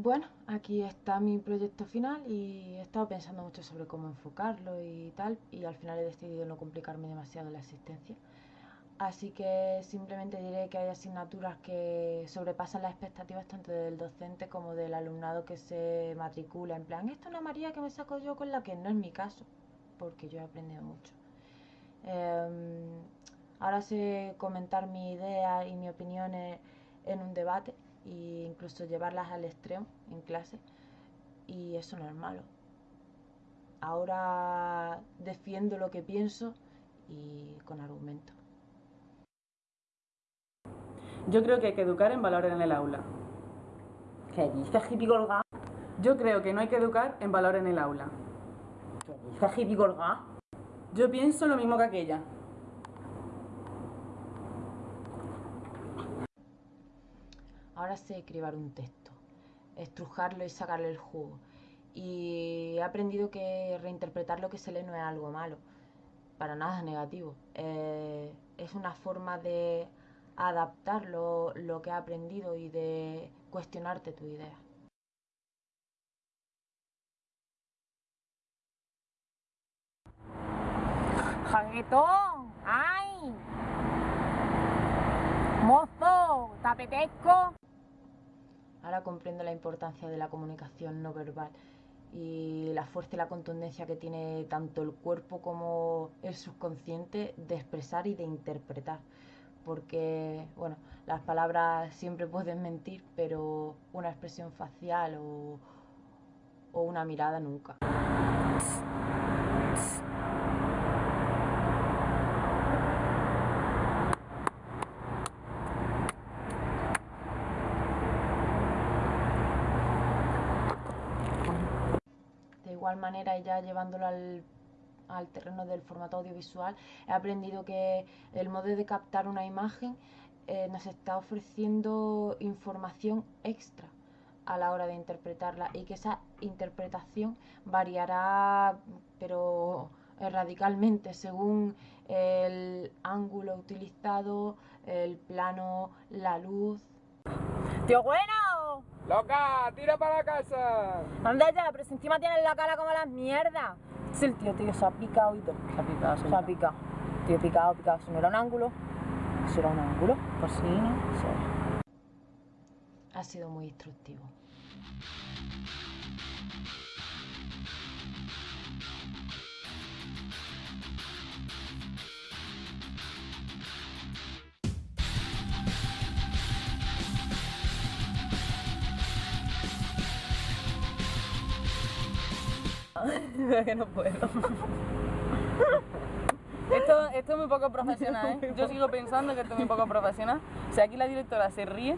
Bueno, aquí está mi proyecto final y he estado pensando mucho sobre cómo enfocarlo y tal, y al final he decidido no complicarme demasiado la asistencia. Así que simplemente diré que hay asignaturas que sobrepasan las expectativas tanto del docente como del alumnado que se matricula. En plan, esto es una María que me saco yo con la que no es mi caso, porque yo he aprendido mucho. Em, ahora sé comentar mi idea y mi opinión en un debate e incluso llevarlas al extremo en clase y eso no es malo. Ahora defiendo lo que pienso y con argumento. Yo creo que hay que educar en valores en el aula. ¿Qué dices, hippie colgá? Yo creo que no hay que educar en valores en el aula. ¿Qué dices, hippie colgá? Yo pienso lo mismo que aquella. Ahora sé escribir un texto, estrujarlo y sacarle el jugo. Y he aprendido que reinterpretar lo que se lee no es algo malo, para nada negativo. Eh, es una forma de adaptar lo, lo que he aprendido y de cuestionarte tu idea. ¡Jaguetón! ¡Ay! ¡Mozo! ¿Tapetesco? Ahora comprendo la importancia de la comunicación no verbal y la fuerza y la contundencia que tiene tanto el cuerpo como el subconsciente de expresar y de interpretar. Porque, bueno, las palabras siempre pueden mentir, pero una expresión facial o, o una mirada nunca. Igual manera, ya llevándolo al, terreno del formato audiovisual, he aprendido que el modo de captar una imagen eh, nos está ofreciendo información extra a la hora de interpretarla y que esa interpretación variará pero radicalmente según el ángulo utilizado, el plano, la luz. ¡Tío bueno! ¡Loca! ¡Tira para la casa! Anda ya, pero si encima tienes la cara como las mierdas. Es el tío, tío, se ha picado y todo. Se ha picado, se ha picado. Tío, picado, picado. Si no era un ángulo, si era un ángulo, pues sí, ¿no? Sí. Ha sido muy instructivo. que no puedo. Esto, esto es muy poco profesional, ¿eh? Yo sigo pensando que esto es muy poco profesional. O sea, aquí la directora se ríe